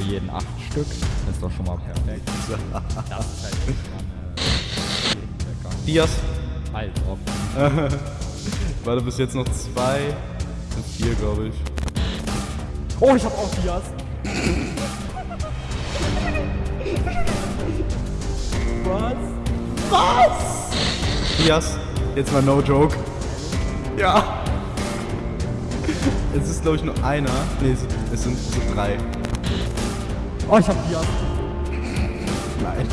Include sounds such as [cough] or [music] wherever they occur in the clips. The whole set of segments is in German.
für jeden acht Stück. Das ist doch schon mal perfekt. [laughs] das ist halt schon mal eine Dias. Halt drauf. [laughs] Warte, bis jetzt noch zwei. Sind vier, glaube ich. Oh, ich hab auch Dias. Was? Dias. Jetzt mal no joke. Ja. Es ist, glaube ich, nur einer. Nee, es sind, es sind, es sind drei. Oh, ich hab Dias. Nein.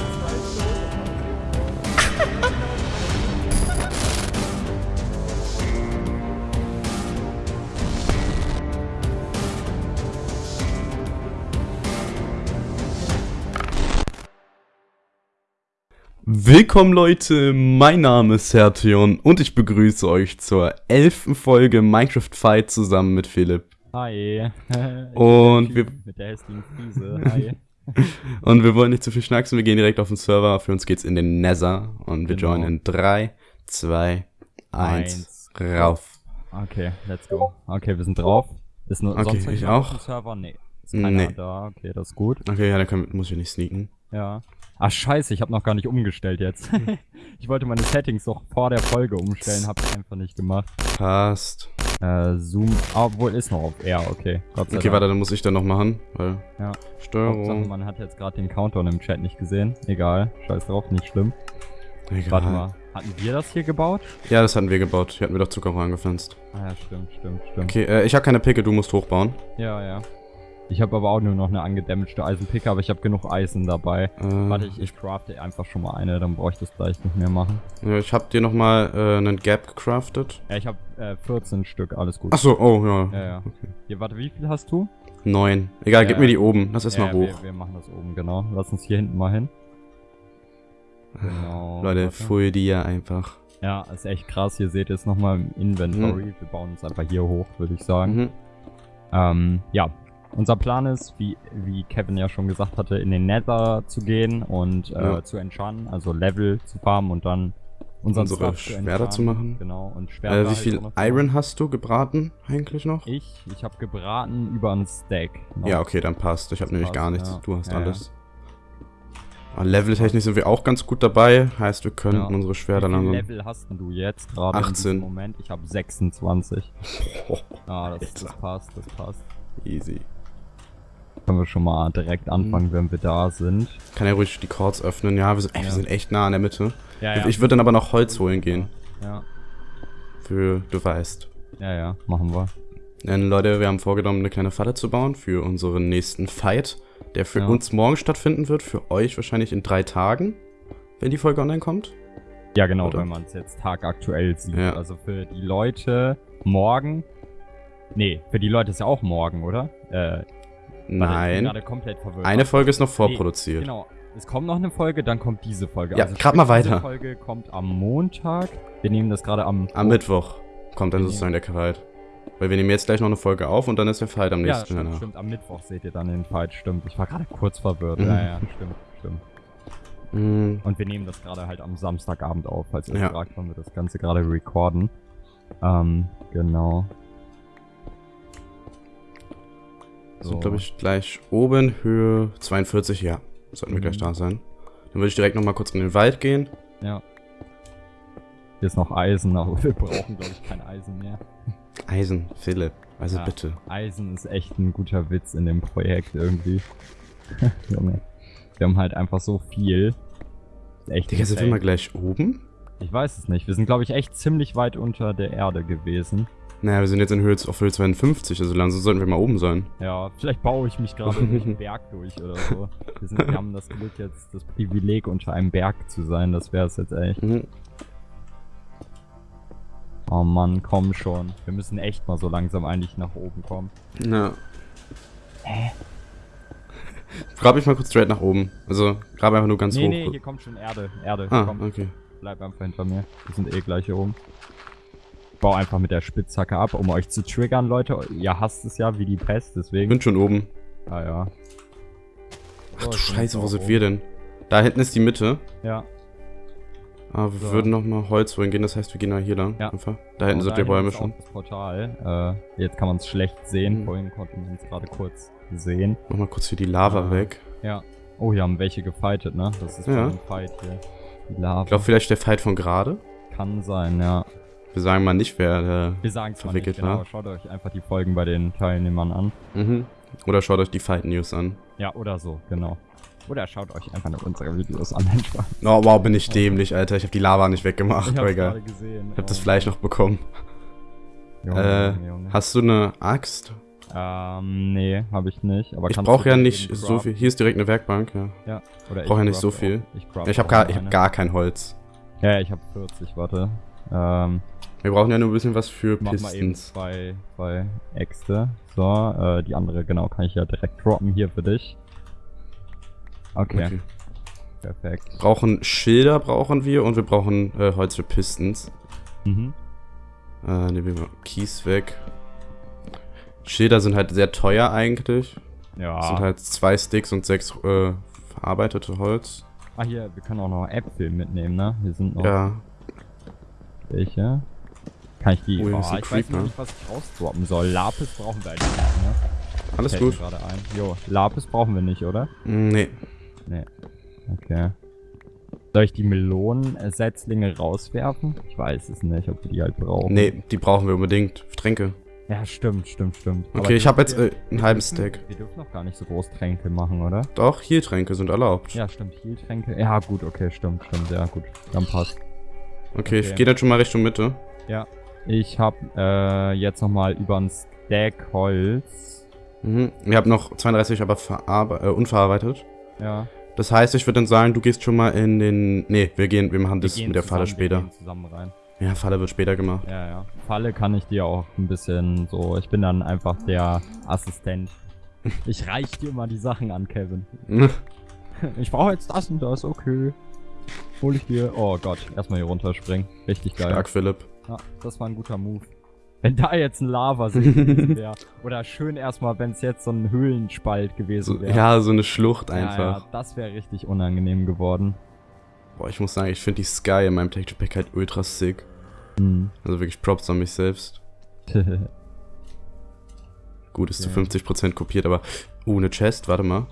Willkommen Leute, mein Name ist Sertion und ich begrüße euch zur elften Folge Minecraft Fight zusammen mit Philipp. Hi. [laughs] Und wir, Mit der hässlichen Friese. Hi. [laughs] und wir wollen nicht zu viel schnacksen, wir gehen direkt auf den Server. Für uns geht's in den Nether und wir Genau. joinen in 3, 2, 1, rauf. Okay, let's go. Okay, wir sind drauf. Ist nur Okay, sonst ich auch. auf dem Server? Nee. Ist keiner Nee. da. Okay, das ist gut. Okay, ja, dann können, muss ich nicht sneaken. Ja. Ach scheiße, ich habe noch gar nicht umgestellt jetzt. [laughs] ich wollte meine Settings doch vor der Folge umstellen, habe ich einfach nicht gemacht. Passt. Äh, Zoom, ah, obwohl ist noch auf R, okay. Okay, Dank. warte, dann muss ich dann noch machen, weil Ja. Hauptsache, Steuerung. man hat jetzt gerade den Countdown im Chat nicht gesehen. Egal, scheiß drauf, nicht schlimm. Egal. Warte mal, hatten wir das hier gebaut? Ja, das hatten wir gebaut. Hier hatten wir doch Zuckerrohr angepflanzt. Ah ja, stimmt, stimmt, stimmt. Okay, äh, ich habe keine Picke, du musst hochbauen. Ja, ja. Ich habe aber auch nur noch eine angedamagte Eisenpicke, aber ich habe genug Eisen dabei. Äh, Warte, ich, ich crafte einfach schon mal eine, dann brauche ich das gleich nicht mehr machen. Ja, ich hab dir nochmal äh, einen Gap gecraftet. Ja, ich habe äh, 14 Stück, alles gut. Achso, oh, ja. Ja, ja. Hier, warte, wie viel hast du? Neun. Egal, Ja. gib mir die oben. Lass erstmal ja, hoch. Wir, wir machen das oben, genau. Lass uns hier hinten mal hin. Genau. Leute, full dir einfach. Ja, ist echt krass. Hier seht ihr es nochmal im Inventory. Wir bauen uns einfach hier hoch, würde ich sagen. Mhm. Ähm, ja. Unser Plan ist, wie, wie Kevin ja schon gesagt hatte, in den Nether zu gehen und äh, Ja. zu enchanten, also Level zu farmen und dann unseren Unsere Stuff Schwerter zu machen. Genau, und Schwerter Äh, wie halt viel Iron hast du gebraten eigentlich noch? Ich, ich habe gebraten über einen Stack. noch. Ja, okay, dann passt. Ich habe nämlich gar passt, nichts. ja. Du hast Ja, ja. alles. Ah, Leveltechnisch sind wir auch ganz gut dabei. Heißt, wir könnten Ja. unsere Wie Schwerter viel langsam. Level hast du jetzt gerade in 18. diesem Moment? Ich habe 26. Oh, Ah, das, das passt, das passt. easy. Können wir schon mal direkt anfangen, wenn wir da sind. Kann ja ruhig die Chords öffnen. Ja, wir sind, ey, wir Ja. sind echt nah an der Mitte. Ja, Ich würde dann aber noch Holz holen gehen. Ja, Für, du weißt. ja, ja, machen wir. Denn Leute, wir haben vorgenommen, eine kleine Falle zu bauen für unseren nächsten Fight, der für Ja. uns morgen stattfinden wird, für euch wahrscheinlich in drei Tagen, wenn die Folge online kommt. Ja, genau, Oder? wenn man es jetzt tagaktuell sieht. Ja. Also für die Leute morgen. Nee, für die Leute ist ja auch morgen, oder? Äh, Nein, gerade eine Folge ist noch Nee, vorproduziert. Genau. Es kommt noch eine Folge, dann kommt diese Folge. Ja, grad mal sprich, Diese weiter. Folge kommt am Montag. Wir nehmen das gerade am. Am Mittwoch kommt dann sozusagen der Fight. Weil wir nehmen jetzt gleich noch eine Folge auf und dann ist der Fight am Ja, nächsten stimmt, danach. stimmt. Am Mittwoch seht ihr dann den Fight, stimmt. Ich war gerade kurz verwirrt. Mhm. Ja, ja, stimmt, stimmt. Mm, Und wir nehmen das gerade halt am Samstagabend auf, falls ihr Ja. fragt, wann wir das Ganze gerade recorden. Ähm, genau. Sind, glaube ich, gleich oben, Höhe 42, ja. Sollten wir Mhm. gleich da sein. Dann würde ich direkt nochmal kurz in den Wald gehen. Ja. Hier ist noch Eisen, aber wir brauchen, glaube ich, kein Eisen mehr. Eisen, Philipp, also Ja. bitte. Eisen ist echt ein guter Witz in dem Projekt irgendwie. [laughs] Junge. Wir haben halt einfach so viel. Echt Digga, sind wir mal gleich oben? Ich weiß es nicht. Wir sind, glaube ich, echt ziemlich weit unter der Erde gewesen. Naja, wir sind jetzt in Höhe, auf Höhe 52, also langsam sollten wir mal oben sein. Ja, vielleicht baue ich mich gerade durch den [laughs] Berg durch oder so. Wir, sind, wir haben das Glück jetzt, das Privileg, unter einem Berg zu sein. Das wäre es jetzt echt. Mhm. Oh Mann, komm schon. Wir müssen echt mal so langsam eigentlich nach oben kommen. Ja. [laughs] Grab ich mal kurz straight nach oben. Also, grab einfach nur ganz nee, hoch. nee, hier kommt schon Erde. Erde, ah, komm. okay. Bleib einfach hinter mir. Wir sind eh gleich hier oben. Ich bau einfach mit der Spitzhacke ab, um euch zu triggern, Leute. Ihr hasst es ja wie die Pest, Ich deswegen. bin schon oben. Ah ja. Ach du bin Scheiße, wo sind oben. wir denn? Da hinten ist die Mitte. Ja. Aber wir So. würden nochmal Holz holen gehen, das heißt, wir gehen da hier lang. Ja. Einfach. Da hinten sind die Bäume schon. Das Portal. Äh, jetzt kann man es schlecht sehen. Mhm. Vorhin konnten wir uns gerade kurz gesehen. Mach mal kurz hier die Lava Ah. weg. Ja. Oh, hier haben welche gefightet, ne? Das ist Ja. ein Fight hier. Die Lava. Ich glaube vielleicht der Fight von gerade. Kann sein, ja. Wir sagen mal nicht, wer der... Wir sagen es mal nicht, Verwickelt genau. war. Schaut euch einfach die Folgen bei den Teilnehmern an. Mhm. Oder schaut euch die Fight News an. Ja, oder so, genau. Oder schaut euch einfach nur unsere Videos an. [laughs] Oh, wow, bin ich dämlich, Alter. Ich habe die Lava nicht weggemacht. Ich Aber egal. gesehen. Ich hab das Oh, Fleisch noch bekommen. Junge, Äh, Junge, Junge. Hast du eine Axt? Ähm, nee, habe ich nicht. Aber Ich brauche ja nicht so viel. Hier ist direkt eine Werkbank, ja. Ja, oder brauch ja nicht so auch. viel. Ich, craft Ich habe auch gar, ich hab gar kein Holz. Ja, ja, ich habe 40, warte. Ähm, Wir brauchen ja nur ein bisschen was für mach mal eben Pistons. zwei, zwei Äxte. So, äh, die andere, genau, kann ich ja direkt droppen hier für dich. Okay, Okay. perfekt. Brauchen Schilder brauchen wir und wir brauchen äh, Holz für Pistons. Mhm. Äh, nehmen wir mal Kies weg. Schilder sind halt sehr teuer eigentlich. Ja. Das sind halt zwei Sticks und sechs äh, verarbeitete Holz. ah, hier, wir können auch noch Äpfel mitnehmen, ne? Hier sind noch Ja, welche. Kann ich die... Oh, Oh, ich weiß Creeper. noch nicht, was ich rausdroppen soll. Lapis brauchen wir eigentlich nicht, ne? alles Fällt gut. gerade ein. Jo, Lapis brauchen wir nicht, oder? Mm, Nee. Nee. Okay. Soll ich die Melonensetzlinge rauswerfen? Ich weiß es nicht, ob wir die halt brauchen. Nee, die brauchen wir unbedingt. Tränke. Ja, stimmt, stimmt, stimmt. Aber Okay, ich habe jetzt äh, einen halben dürfen- Stack. Wir dürfen noch gar nicht so groß Tränke machen, oder? Doch, hier Tränke sind erlaubt. Ja, stimmt, Heal-Tränke. Ja, gut, okay, stimmt, stimmt, ja, gut. Dann passt. Okay, ich Okay. gehe dann schon mal Richtung Mitte. Ich hab äh, jetzt nochmal über ein Stack Holz. Mhm. Wir haben noch 32, aber äh, unverarbeitet. Ja. Das heißt, ich würde dann sagen, du gehst schon mal in den... Nee, wir gehen, wir machen Wir das mit der Falle zusammen, wir später. gehen zusammen rein. Ja, Falle wird später gemacht. Ja, ja. Falle kann ich dir auch ein bisschen so. Ich bin dann einfach der Assistent. [laughs] Ich reich dir mal die Sachen an, Kevin. [laughs] Ich brauche jetzt das und das, okay. Hol ich dir. Oh Gott, erstmal hier runterspringen. Richtig geil. Stark, Philipp. Ja, das war ein guter Move. Wenn da jetzt ein Lavasee [laughs] gewesen wäre. Oder schön erstmal, wenn es jetzt so ein Höhlenspalt gewesen So, wäre. ja, so eine Schlucht Ja, einfach. ja, das wäre richtig unangenehm geworden. Boah, ich muss sagen, ich finde die Sky in meinem Texture Pack halt ultra sick. Hm. Also wirklich Props an mich selbst. [laughs] Gut, ist zu Okay. 50% kopiert, aber... Uh, eine Chest, warte mal.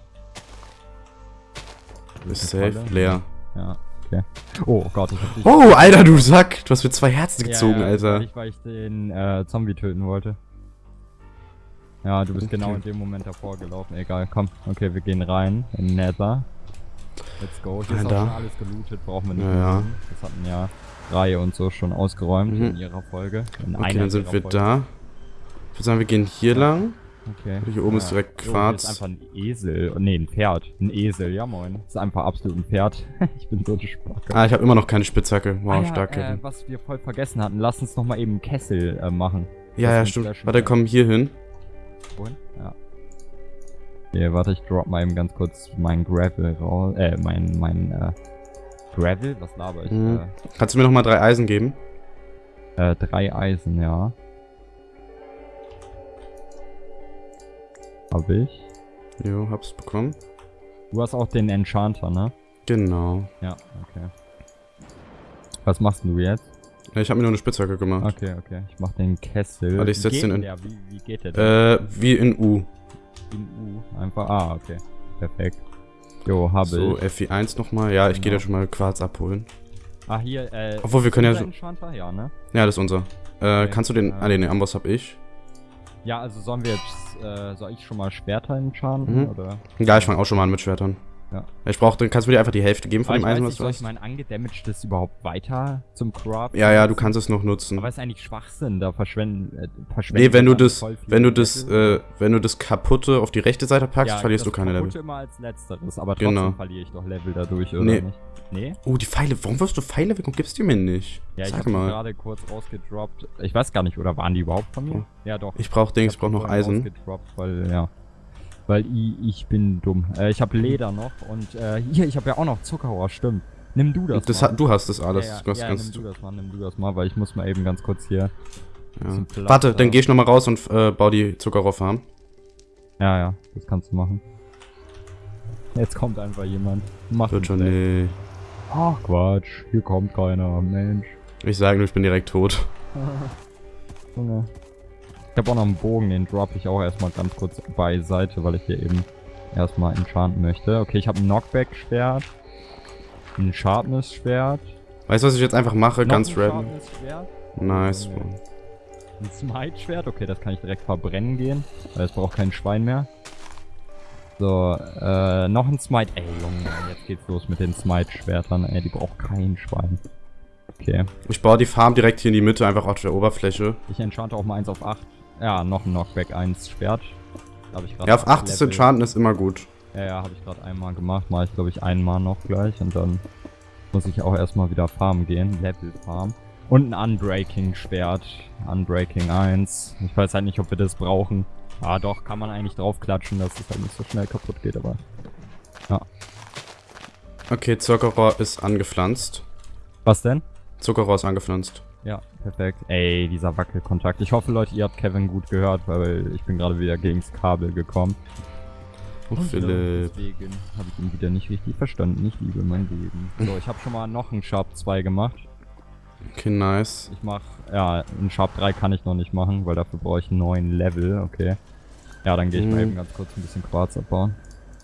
Ist safe, leer. ja, okay. Oh Gott, ich hab dich. Oh, Alter, du Sack! Du hast mir zwei Herzen gezogen, ja, ja, Alter. Ich, weil ich den äh, Zombie töten wollte. Ja, du bist Okay. genau in dem Moment davor gelaufen. Egal, komm. Okay, wir gehen rein in Nether. Let's go. Hier ist auch Alter. schon alles gelootet, brauchen wir nicht Ja, tun. Das hatten ja Reihe und so schon ausgeräumt Mhm. in ihrer Folge. In Okay, einer dann sind wir Folgen. da. Ich würde sagen, wir gehen hier lang. Okay. Hier oben ist direkt Oh, hier Quarz. ist einfach ein Esel. Oh, nee, ein Pferd. Ein Esel, ja moin. Das ist einfach absolut ein Pferd. [laughs] ich bin so eine Spacke. Ah, ich habe immer noch keine Spitzhacke. Wow, Ah ja, stark, äh, was wir voll vergessen hatten. Lass uns noch mal eben einen Kessel äh, machen. Ja, das ja, stimmt. Warte, komm hier hin. Wohin? Ja. Okay, warte, ich drop mal eben ganz kurz mein Gravel raus. Äh, mein, mein, äh, Gravel? Was laber ich? Mhm. Kannst du mir noch mal drei Eisen geben? Äh, äh, drei Eisen, ja. Hab ich. Jo, hab's bekommen. Du hast auch den Enchanter, ne? Genau. Ja, okay. Was machst du jetzt? Ich habe mir nur eine Spitzhacke gemacht. Okay, okay. Ich mach den Kessel. Warte, ich Wie setz geht den in- Der? Wie, wie geht der denn? Äh, wie in U. In U. Einfach. Ah, okay. Perfekt. Jo, habe So, ich. FI1 nochmal. Ja, ich gehe Genau. da schon mal Quarz abholen. Ah, hier, äh. Obwohl, wir können ja so-? Ja, ne? Ja, das ist unser. Äh, Okay, kannst du den... äh, Ah, nee, den Amboss hab ich. Ja, also sollen wir jetzt, äh, soll ich schon mal Schwerter enchanten, Mhm. oder? Ja, ich fange auch schon mal an mit Schwertern. Ja. Ich brauche, dann kannst du mir einfach die Hälfte geben von dem ich weiß Eisen, nicht, was du soll ich hast. mein angedamagedes überhaupt weiter zum Craft? Ja, ja, du kannst es noch nutzen. Aber ist eigentlich Schwachsinn, da verschwenden, äh, verschwenden Nee, wenn du das, wenn du das, äh, wenn du das kaputte auf die rechte Seite packst, Ja, verlierst du keine Level. kaputte immer als letzteres, aber trotzdem Genau. verliere ich doch Level dadurch, oder Nee. nicht? Nee? Oh, die Pfeile. Warum wirst du Pfeile weg und gibst die mir nicht? Ja, ich Sag habe die mal. gerade kurz rausgedroppt. Ich weiß gar nicht, oder waren die überhaupt von mir? Ja, doch. Ich brauch Dings, ich hab brauch die noch Eisen. weil, ja. Weil ich, ich bin dumm. Äh, ich habe Leder noch und äh, [laughs] hier, ich habe ja auch noch Zuckerrohr, stimmt. Nimm du das, Das mal. hat, du hast das alles. Ja, ja, ganz, nimm du das mal, nimm du das mal, weil ich muss mal eben ganz kurz hier. ja. Warte, da. dann geh ich nochmal raus und äh, bau die Zuckerrohrfarm. Ja, ja, das kannst du machen. Jetzt kommt einfach jemand. Mach Wird schon, nee. Ach Quatsch, hier kommt keiner, Mensch. Ich sage nur, ich bin direkt tot. [laughs] Junge. Ich habe auch noch einen Bogen, den drop ich auch erstmal ganz kurz beiseite, weil ich hier eben erstmal enchanten möchte. Okay, ich habe ein Knockback-Schwert, ein Sharpness-Schwert. Weißt du, was ich jetzt einfach mache? noch Ganz ein random. Sharpness-Schwert, Nice, Äh, Mann. Ein Smite-Schwert, okay, das kann ich direkt verbrennen gehen, weil es braucht kein Schwein mehr. So, äh, noch ein Smite. Ey, Junge, jetzt geht's los mit den Smite-Schwertern, ey, die braucht kein Schwein. Okay, Ich baue die Farm direkt hier in die Mitte, einfach auf der Oberfläche. ich enchante auch mal eins auf 8. Ja, noch ein Knockback 1 Schwert. Hab ich Ja, auf 8 ist Enchanten ist immer gut. Ja, ja, habe ich gerade einmal gemacht. Mache ich, glaube ich, einmal noch gleich. Und dann muss ich auch erstmal wieder farmen gehen. Level Farm. Und ein Unbreaking-Schwert. Unbreaking 1. Ich weiß halt nicht, ob wir das brauchen. Ah, doch, kann man eigentlich draufklatschen, dass es halt nicht so schnell kaputt geht, aber... Okay, Zuckerrohr ist angepflanzt. Was denn? Zuckerrohr ist angepflanzt. Ja, perfekt. Ey, dieser Wackelkontakt. Ich hoffe, Leute, ihr habt Kevin gut gehört, weil ich bin gerade wieder gegens Kabel gekommen. Oh, Philipp. Deswegen habe ich ihn wieder nicht richtig verstanden. Ich liebe mein Leben. So, ich habe schon mal noch einen Sharp 2 gemacht. Okay, nice. Ich mach, ja, einen Sharp 3 kann ich noch nicht machen, weil dafür brauche ich einen neuen Level, okay. Ja, dann gehe ich mal Mhm. eben ganz kurz ein bisschen Quarz abbauen.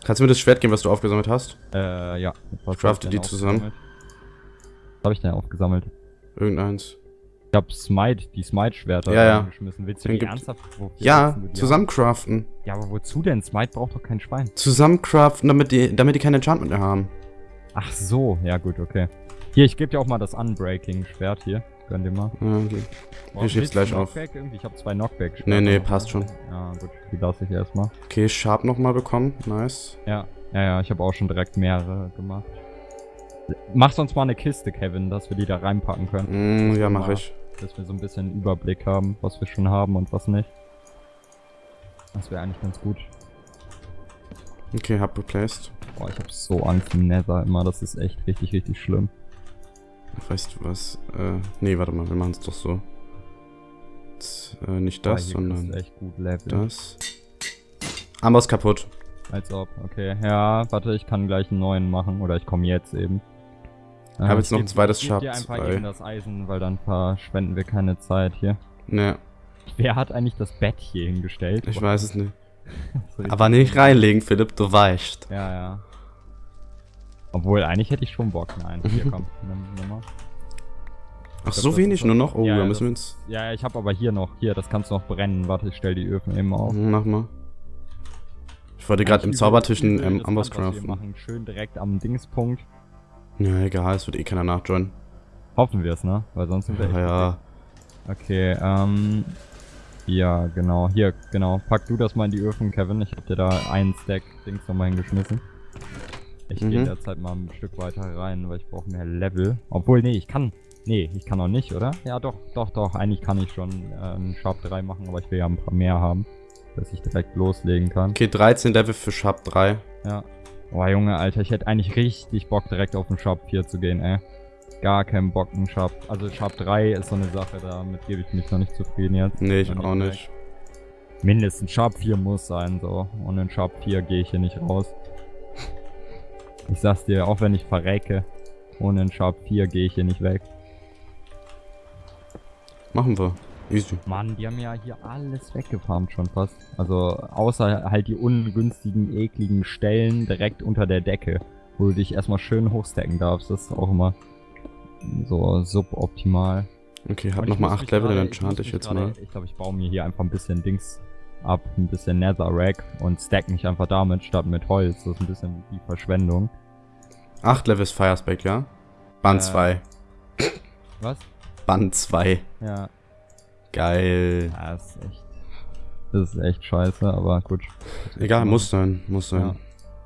Kannst du mir das Schwert geben, was du aufgesammelt hast? Äh, ja. Crafte ich denn die zusammen. Was habe ich denn aufgesammelt? Irgendeins. Ich hab Smite, die Smite-Schwerter Ja, ja. geschmissen. Willst du Den die ernsthaft? Ja, willst du die zusammen craften. haben? Ja, aber wozu denn? Smite braucht doch kein Schwein. Zusammen craften, damit die, damit die kein Enchantment mehr haben. Ach so, ja gut, okay. Hier, ich gebe dir auch mal das Unbreaking-Schwert hier. Gönn dir mal. Ja, okay. Ich schieb's gleich auf. Irgendwie? Ich habe zwei knockback Nee, nee, passt schon. Ja, gut, die lasse ich erstmal. Okay, Sharp nochmal bekommen. Nice. Ja, ja, ja, ich habe auch schon direkt mehrere gemacht. Mach sonst mal eine Kiste, Kevin, dass wir die da reinpacken können. Mm, ja, mache ich. Dass wir so ein bisschen Überblick haben, was wir schon haben und was nicht. Das wäre eigentlich ganz gut. Okay, hab replaced. Boah, ich habe so Angst im Nether immer. Das ist echt richtig, richtig schlimm. Weißt du was? Äh, nee, warte mal, wir machen es doch so. Jetzt, äh, nicht Boah, das, kriegst sondern echt gut Level. das. Ist kaputt. Als ob, okay. Ja, warte, ich kann gleich einen neuen machen. Oder ich komme jetzt eben. Ich hab Äh, jetzt noch ein zweites ich geb dir Sharp einfach 2. eben das Eisen, weil dann verschwenden wir keine Zeit hier. Ne, Wer hat eigentlich das Bett hier hingestellt? ich weiß es nicht. [laughs] Aber nicht reinlegen, Philipp, du weißt. Ja, ja. Obwohl, eigentlich hätte ich schon Bock. Nein, [laughs] hier komm, nimm, nimm mal. Ach, so wenig nur noch? Oh, Ja, da müssen wir uns... Ja, ich habe aber hier noch. Hier, das kannst du noch brennen. Warte, ich stell die Öfen eben auf. Mach mal. Ich wollte gerade im Zaubertisch einen ähm, Amboss craften. machen. Schön direkt am Dingspunkt. Ja, egal, es wird eh keiner nachjoinen. Hoffen wir es, ne? Weil sonst sind wir echt Ja, ja. Okay, ähm. Ja, genau. Hier, genau. Pack du das mal in die Öfen, Kevin. Ich hab dir da einen Stack Dings nochmal hingeschmissen. Ich gehe Mhm. in der Zeit mal ein Stück weiter rein, weil ich brauche mehr Level. Obwohl, nee, ich kann. Nee, ich kann auch nicht, oder? Ja, doch, doch, doch. Eigentlich kann ich schon äh, einen Sharp 3 machen, aber ich will ja ein paar mehr haben. Dass ich direkt loslegen kann. Okay, 13 Level für Sharp 3. Ja. Boah, Junge, Alter, ich hätte eigentlich richtig Bock, direkt auf den Sharp 4 zu gehen, ey. Gar keinen Bock, ein Sharp. Also Sharp 3 ist so eine Sache, damit gebe ich mich noch nicht zufrieden jetzt. Nee, ich auch direkt. nicht. Mindestens Sharp 4 muss sein, so. Ohne einen Sharp 4 gehe ich hier nicht raus. Ich sag's dir, auch wenn ich verrecke, ohne einen Sharp 4 gehe ich hier nicht weg. Machen wir. Easy. Mann, die haben ja hier alles weggefarmt schon fast. Also, außer halt die ungünstigen, ekligen Stellen direkt unter der Decke, wo du dich erstmal schön hochstacken darfst. Das ist auch immer so suboptimal. Okay, hab ich nochmal muss 8 mich Level, dann muss ich mich jetzt gerade- mal. Ich glaube, ich baue mir hier einfach ein bisschen Dings ab, ein bisschen Netherrack und stack mich einfach damit statt mit Holz. Das ist ein bisschen wie Verschwendung. 8 Level ist Firespec, ja? Band Äh. 2. Was? Band 2. Ja, Geil. ja das ist echt. Das ist echt scheiße, aber gut. Egal, muss sein, muss sein. Ja.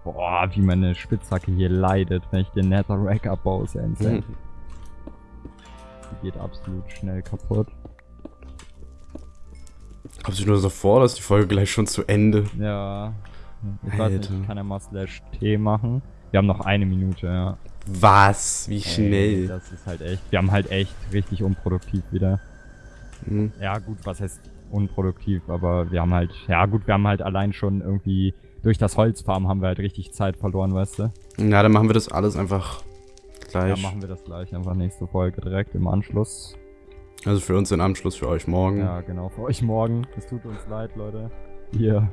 Boah, wie meine Spitzhacke hier leidet, wenn ich den Netherrack abbaue, ist ja insane. Mhm. [laughs] Die geht absolut schnell kaputt. Kommst du nur so vor, dass die Folge gleich schon zu Ende? Ja. Ich weiß nicht, ich kann ja mal Slash T machen. Wir haben noch eine Minute, ja. Was? Wie Ey, schnell? das ist halt echt. Wir haben halt echt richtig unproduktiv wieder. Hm. Ja, gut, was heißt unproduktiv, aber wir haben halt, ja gut, wir haben halt allein schon irgendwie durch das Holzfarmen haben wir halt richtig Zeit verloren, weißt du? Ja, dann machen wir das alles einfach Ja, gleich. machen wir das gleich einfach nächste Folge direkt im Anschluss. Also für uns den Anschluss, für euch morgen. Ja, genau, für euch morgen. Es tut uns leid, Leute. Ihr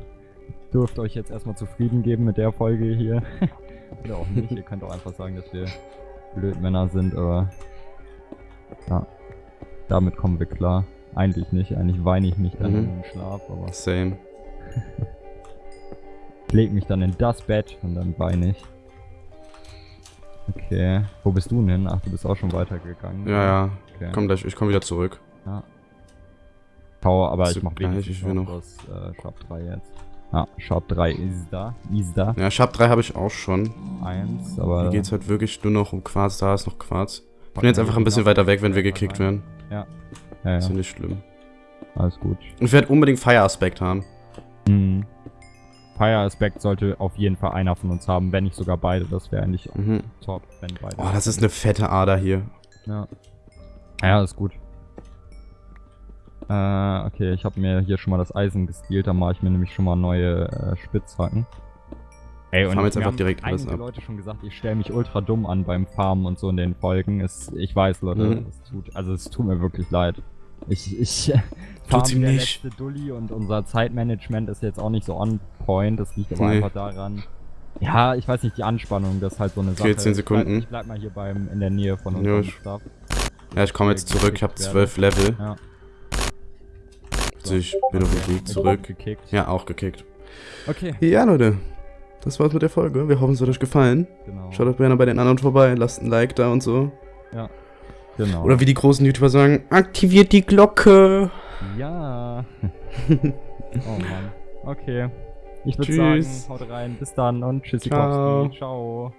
dürft euch jetzt erstmal zufrieden geben mit der Folge hier. [laughs] Oder auch nicht. Ihr könnt auch einfach sagen, dass wir Blödmänner sind, aber ja, damit kommen wir klar. Eigentlich nicht, eigentlich weine ich mich dann Mhm. in den Schlaf, aber Same. ich [laughs] leg mich dann in das Bett und dann weine ich. Okay, wo bist du denn? Ach, du bist auch schon weitergegangen. Ja, ja. Okay. Komm gleich, ich komm wieder zurück. Ja. Schau, aber Ist ich mach gleich, ich will noch das äh, Shop 3 jetzt. Ja, Shop 3 ist da. Ist da. Ja, Shop 3 habe ich auch schon. Eins, aber. Hier geht's halt wirklich nur noch um Quarz, da ist noch Quarz. Ich bin jetzt einfach ein bisschen weiter weg, wenn wir gekickt werden. Ja, ja. Ist ja nicht schlimm. Alles gut. Und ich werde unbedingt Fire-Aspekt haben. Mhm. Fire Aspect sollte auf jeden Fall einer von uns haben, wenn nicht sogar beide. Das wäre eigentlich Mhm. top, wenn beide. Oh, das ist eine fette Ader hier. Ja. Ja, ist gut. Äh, okay, ich habe mir hier schon mal das Eisen gestealt, da mache ich mir nämlich schon mal neue äh, Spitzhacken. Ey, Farm jetzt einfach direkt alles ab. Leute schon gesagt, ich stelle mich ultra dumm an beim Farmen und so in den Folgen. Es, ich weiß, Leute, Mhm. es tut, also es tut mir wirklich leid. Ich, ich [laughs] farm der nicht. letzte Dulli und unser Zeitmanagement ist jetzt auch nicht so on point. Das liegt aber Nee. einfach daran. Ja, ich weiß nicht, die Anspannung, das ist halt so eine Sache. Okay, 10 Ich bleib, Sekunden. ich bleib mal hier beim, in der Nähe von Ja, unserem ich- Stuff. Ja, ich komme jetzt zurück, ich habe 12 Level. Ja. Also ich bin auf dem Weg zurück. Ja, auch gekickt. Okay. Ja, Leute. Das war's mit der Folge. Wir hoffen, es hat euch gefallen. Genau. Schaut doch gerne bei den anderen vorbei, lasst ein Like da und so. Genau. Oder wie die großen YouTuber sagen, aktiviert die Glocke. Ja. [laughs] oh Mann. Okay. Ich würde sagen, haut rein. Bis dann und tschüssi. Ciao. Ciao.